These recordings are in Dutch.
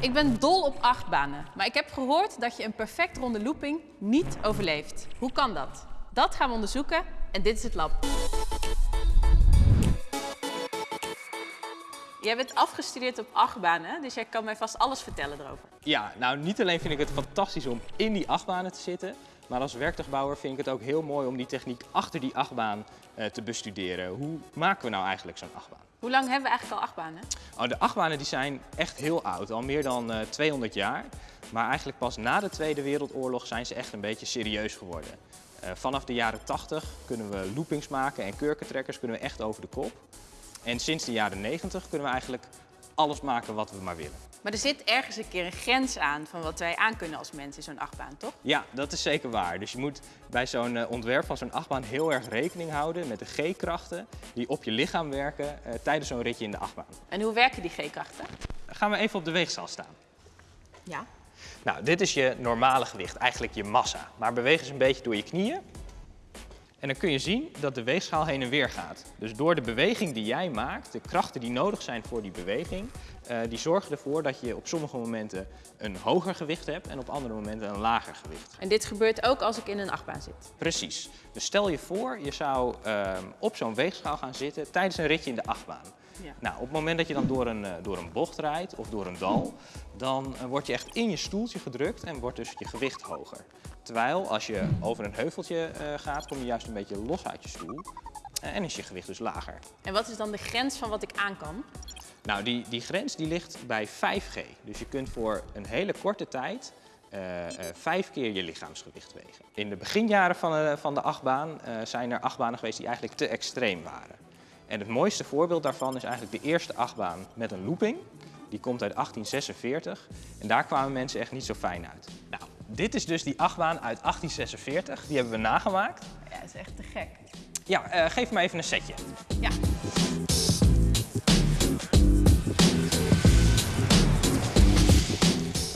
Ik ben dol op achtbanen, maar ik heb gehoord dat je een perfect ronde looping niet overleeft. Hoe kan dat? Dat gaan we onderzoeken en dit is het lab. Jij bent afgestudeerd op achtbanen, dus jij kan mij vast alles vertellen erover. Ja, nou niet alleen vind ik het fantastisch om in die achtbanen te zitten, maar als werktuigbouwer vind ik het ook heel mooi om die techniek achter die achtbaan eh, te bestuderen. Hoe maken we nou eigenlijk zo'n achtbaan? Hoe lang hebben we eigenlijk al achtbanen? Oh, de achtbanen die zijn echt heel oud, al meer dan uh, 200 jaar. Maar eigenlijk pas na de Tweede Wereldoorlog zijn ze echt een beetje serieus geworden. Uh, vanaf de jaren 80 kunnen we loopings maken en kurkentrekkers kunnen we echt over de kop. En sinds de jaren 90 kunnen we eigenlijk alles maken wat we maar willen. Maar er zit ergens een keer een grens aan van wat wij aan kunnen als mensen in zo'n achtbaan, toch? Ja, dat is zeker waar. Dus je moet bij zo'n uh, ontwerp van zo'n achtbaan heel erg rekening houden met de G-krachten die op je lichaam werken uh, tijdens zo'n ritje in de achtbaan. En hoe werken die G-krachten? Gaan we even op de weegschaal staan. Ja. Nou, dit is je normale gewicht, eigenlijk je massa. Maar beweeg eens een beetje door je knieën. En dan kun je zien dat de weegschaal heen en weer gaat. Dus door de beweging die jij maakt, de krachten die nodig zijn voor die beweging, uh, die zorgen ervoor dat je op sommige momenten een hoger gewicht hebt en op andere momenten een lager gewicht. En dit gebeurt ook als ik in een achtbaan zit? Precies. Dus stel je voor, je zou uh, op zo'n weegschaal gaan zitten tijdens een ritje in de achtbaan. Ja. Nou, op het moment dat je dan door een, uh, door een bocht rijdt of door een dal, dan word je echt in je stoeltje gedrukt en wordt dus je gewicht hoger. Terwijl als je over een heuveltje uh, gaat, kom je juist een beetje los uit je stoel uh, en is je gewicht dus lager. En wat is dan de grens van wat ik aan kan? Nou, die, die grens die ligt bij 5G. Dus je kunt voor een hele korte tijd uh, vijf keer je lichaamsgewicht wegen. In de beginjaren van, van de achtbaan zijn er achtbanen geweest die eigenlijk te extreem waren. En het mooiste voorbeeld daarvan is eigenlijk de eerste achtbaan met een looping. Die komt uit 1846 en daar kwamen mensen echt niet zo fijn uit. Nou, dit is dus die achtbaan uit 1846. Die hebben we nagemaakt. Ja, dat is echt te gek. Ja, uh, geef me even een setje. Ja.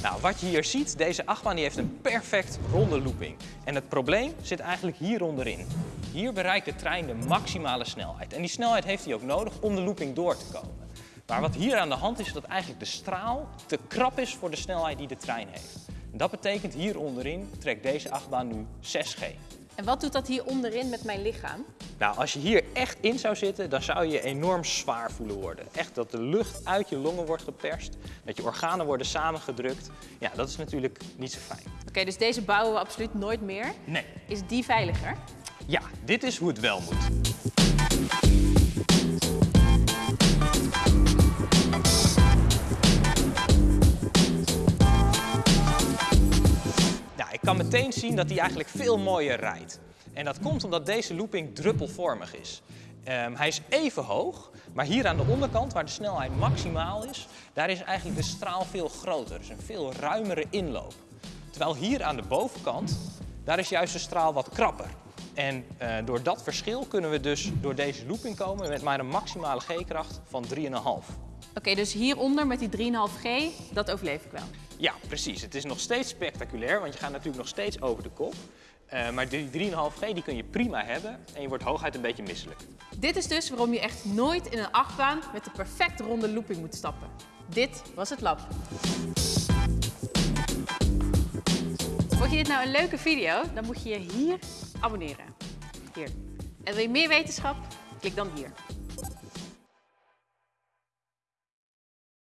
Nou, wat je hier ziet, deze achtbaan die heeft een perfect ronde looping. En het probleem zit eigenlijk hier onderin. Hier bereikt de trein de maximale snelheid. En die snelheid heeft hij ook nodig om de looping door te komen. Maar wat hier aan de hand is, is dat eigenlijk de straal te krap is voor de snelheid die de trein heeft. En dat betekent hier onderin trekt deze achtbaan nu 6G. En wat doet dat hier onderin met mijn lichaam? Nou, als je hier echt in zou zitten, dan zou je enorm zwaar voelen worden. Echt dat de lucht uit je longen wordt geperst, dat je organen worden samengedrukt. Ja, dat is natuurlijk niet zo fijn. Oké, okay, dus deze bouwen we absoluut nooit meer? Nee. Is die veiliger? Ja, dit is hoe het wel moet. Ik kan meteen zien dat hij eigenlijk veel mooier rijdt. En dat komt omdat deze looping druppelvormig is. Um, hij is even hoog, maar hier aan de onderkant, waar de snelheid maximaal is, daar is eigenlijk de straal veel groter. Dus een veel ruimere inloop. Terwijl hier aan de bovenkant, daar is juist de straal wat krapper. En uh, door dat verschil kunnen we dus door deze looping komen met maar een maximale G-kracht van 3,5. Oké, okay, dus hieronder met die 3,5G, dat overleef ik wel? Ja, precies. Het is nog steeds spectaculair, want je gaat natuurlijk nog steeds over de kop. Uh, maar die 3,5G die kun je prima hebben en je wordt hooguit een beetje misselijk. Dit is dus waarom je echt nooit in een achtbaan met de perfect ronde looping moet stappen. Dit was het lab. Vond je dit nou een leuke video? Dan moet je je hier abonneren. Hier. En wil je meer wetenschap? Klik dan hier.